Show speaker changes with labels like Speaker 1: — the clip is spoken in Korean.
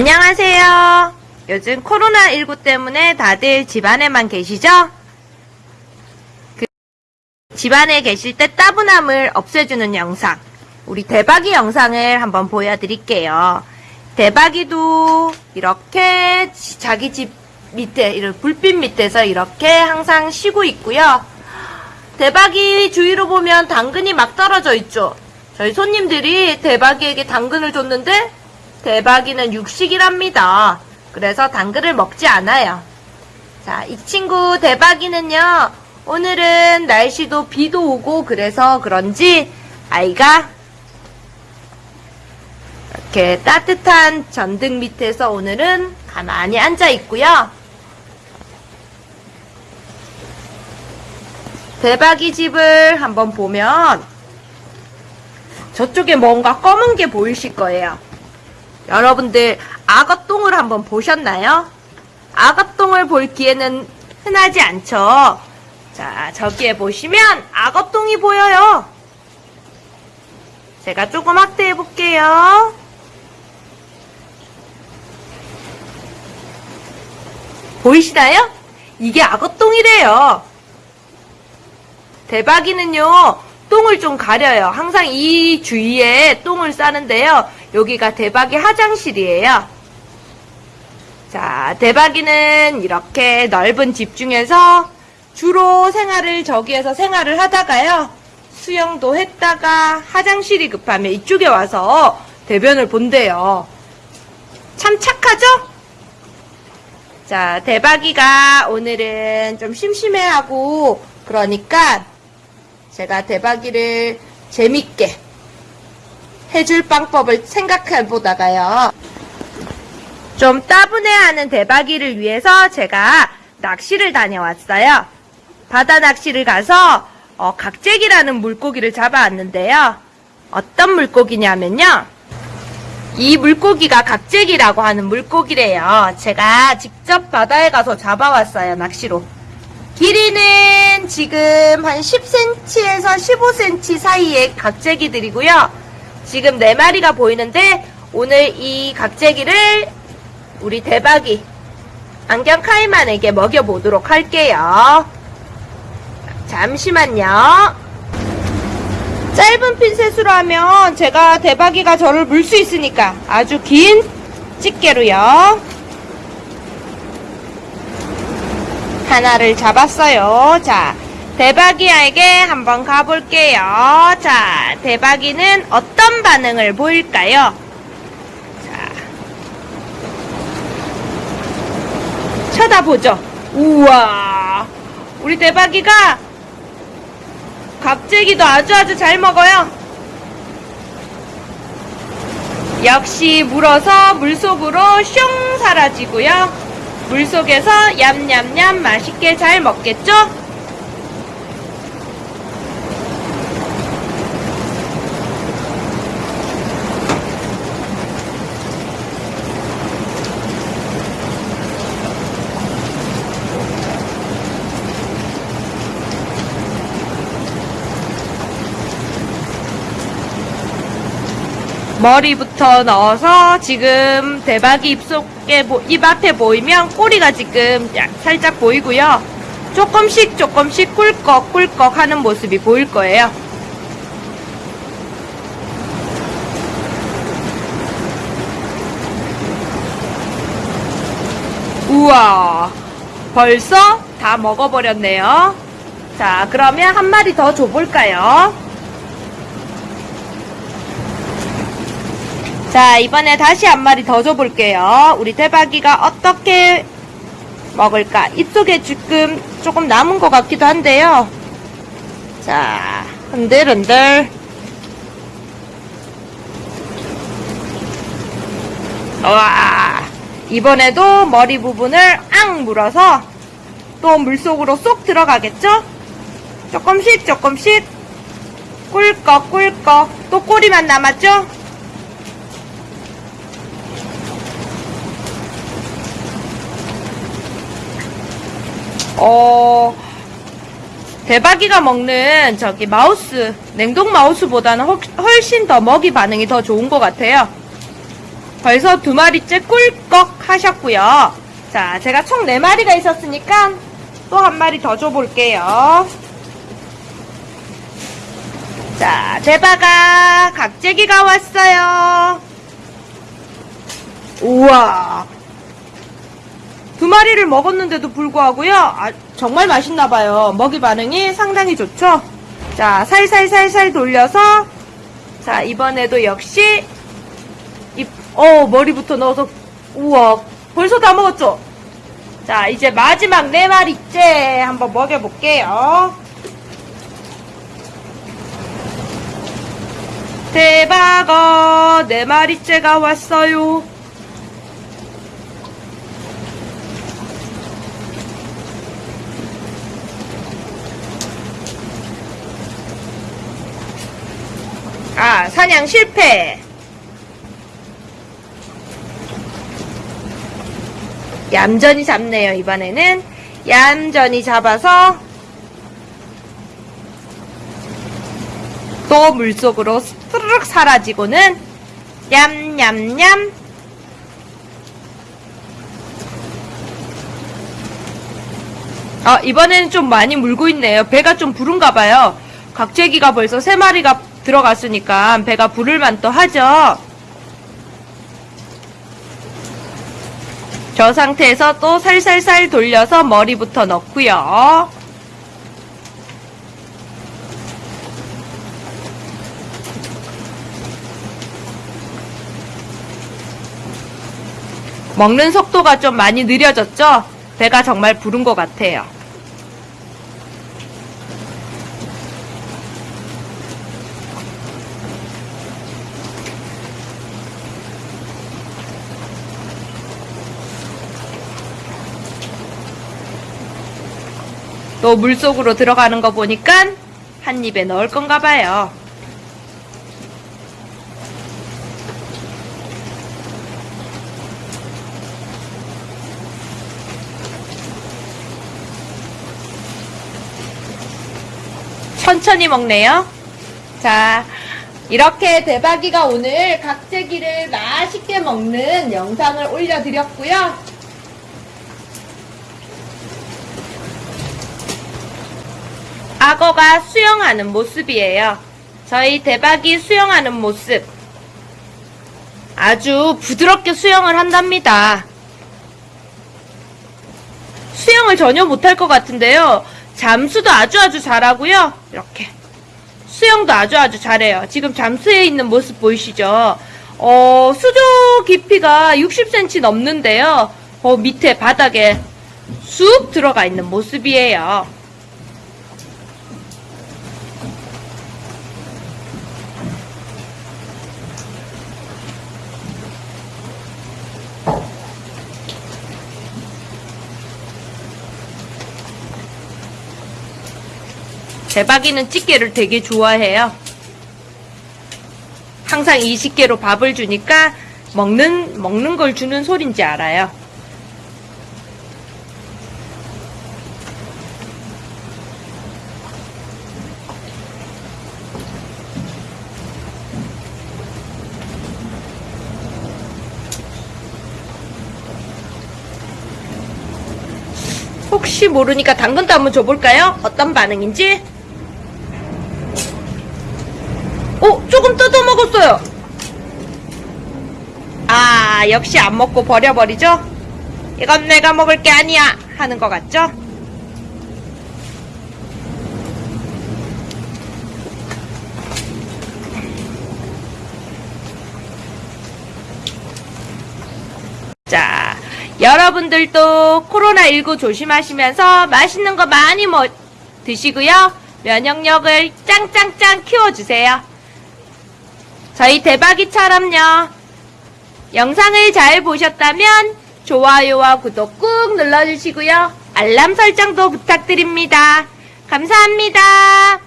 Speaker 1: 안녕하세요. 요즘 코로나19 때문에 다들 집안에만 계시죠? 그 집안에 계실 때 따분함을 없애주는 영상, 우리 대박이 영상을 한번 보여드릴게요. 대박이도 이렇게 지- 자기 집 밑에, 이런 불빛 밑에서 이렇게 항상 쉬고 있고요. 대박이 주위로 보면 당근이 막 떨어져 있죠. 저희 손님들이 대박이에게 당근을 줬는데 대박이는 육식이랍니다. 그래서 당근을 먹지 않아요. 자, 이 친구 대박이는요. 오늘은 날씨도 비도 오고 그래서 그런지 아이가 이렇게 따뜻한 전등 밑에서 오늘은 가만히 앉아 있고요. 대박이 집을 한번 보면 저쪽에 뭔가 검은 게 보이실 거예요. 여러분들 악어똥을 한번 보셨나요? 악어똥을 볼 기회는 흔하지 않죠. 자, 저기에 보시면 악어똥이 보여요. 제가 조금 확대해 볼게요. 보이시나요? 이게 악어똥이래요. 대박이는요, 똥을 좀 가려요. 항상 이 주위에 똥을 싸는데요. 여기가 대박이 화장실이에요. 자, 대박이는 이렇게 넓은 집 중에서 주로 생활을 저기에서 생활을 하다가요. 수영도 했다가 화장실이 급하면 이쪽에 와서 대변을 본대요. 참 착하죠? 자, 대박이가 오늘은 좀 심심해하고 그러니까 제가 대박이를 재밌게 해줄 방법을 생각해 보다가요. 좀 따분해하는 대박이를 위해서 제가 낚시를 다녀왔어요. 바다 낚시를 가서 어, 각재기라는 물고기를 잡아왔는데요. 어떤 물고기냐면요. 이 물고기가 각재기라고 하는 물고기래요. 제가 직접 바다에 가서 잡아왔어요, 낚시로. 길이는 지금 한 10cm에서 15cm 사이의 각재기들이고요. 지금 4마리가 보이는데 오늘 이 각재기를 우리 대박이 안경 카이만에게 먹여보도록 할게요. 잠시만요. 짧은 핀셋으로 하면 제가 대박이가 저를 물 수 있으니까 아주 긴 집게로요. 하나를 잡았어요. 자, 대박이에게 한번 가볼게요. 자, 대박이는 어떤 반응을 보일까요? 자, 쳐다보죠. 우와, 우리 대박이가 갑자기도 아주 아주 잘 먹어요. 역시 물어서 물속으로 슝 사라지고요. 물속에서 얌얌얌 맛있게 잘 먹겠죠? 머리부터 넣어서 지금 대박이 입속에 보- 입 앞에 보이면 꼬리가 지금 야- 살짝 보이고요. 조금씩 조금씩 꿀꺽 꿀꺽 하는 모습이 보일 거예요. 우와 벌써 다 먹어버렸네요. 자 그러면 한 마리 더 줘볼까요? 자, 이번에 다시 한 마리 더 줘볼게요. 우리 대박이가 어떻게 먹을까? 입속에 지금 조금 남은 것 같기도 한데요. 자, 흔들흔들. 와, 이번에도 머리 부분을 앙 물어서 또 물속으로 쏙 들어가겠죠? 조금씩 조금씩 꿀꺽 꿀꺽 또 꼬리만 남았죠? 어, 대박이가 먹는 저기 마우스, 냉동 마우스보다는 훨- 훨씬 더 먹이 반응이 더 좋은 것 같아요. 벌써 두 마리째 꿀꺽 하셨고요. 자, 제가 총 네 마리가 있었으니까 또 한 마리 더 줘볼게요. 자, 대바가 각재기가 왔어요. 우와. 두 마리를 먹었는데도 불구하고요. 아, 정말 맛있나봐요. 먹이 반응이 상당히 좋죠? 자, 살살살살 돌려서, 자, 이번에도 역시, 이, 어, 머리부터 넣어서, 우와, 벌써 다 먹었죠? 자, 이제 마지막 네 마리째 한번 먹여볼게요. 대박어, 네 마리째가 왔어요. 아, 사냥 실패. 얌전히 잡네요, 이번에는. 얌전히 잡아서 또 물속으로 스르륵 사라지고는 냠냠냠 아, 이번에는 좀 많이 물고 있네요. 배가 좀 부른가 봐요. 각재기가 벌써 세 마리가 들어갔으니까 배가 부를 만도 하죠. 저 상태에서 또 살살살 돌려서 머리부터 넣고요. 먹는 속도가 좀 많이 느려졌죠? 배가 정말 부른 것 같아요. 또 물속으로 들어가는 거 보니까 한 입에 넣을 건가 봐요. 천천히 먹네요. 자, 이렇게 대박이가 오늘 각재기를 맛있게 먹는 영상을 올려드렸고요. 악어가 수영하는 모습이에요. 저희 대박이 수영하는 모습. 아주 부드럽게 수영을 한답니다. 수영을 전혀 못할 것 같은데요. 잠수도 아주 아주 잘하고요. 이렇게. 수영도 아주 아주 잘해요. 지금 잠수해 있는 모습 보이시죠? 어, 수조 깊이가 60cm 넘는데요. 어, 밑에 바닥에 쑥 들어가 있는 모습이에요. 대박이는 찌개를 되게 좋아해요. 항상 20개로 밥을 주니까 먹는, 먹는 걸 주는 소린지 알아요. 혹시 모르니까 당근도 한번 줘볼까요? 어떤 반응인지? 어, 조금 뜯어 먹었어요. 아, 역시 안 먹고 버려버리죠? 이건 내가 먹을 게 아니야! 하는 것 같죠? 자, 여러분들도 코로나19 조심하시면서 맛있는 거 많이 먹, 드시고요. 면역력을 짱짱짱 키워주세요. 저희 대박이처럼요. 영상을 잘 보셨다면 좋아요와 구독 꾹 눌러주시고요. 알람 설정도 부탁드립니다. 감사합니다.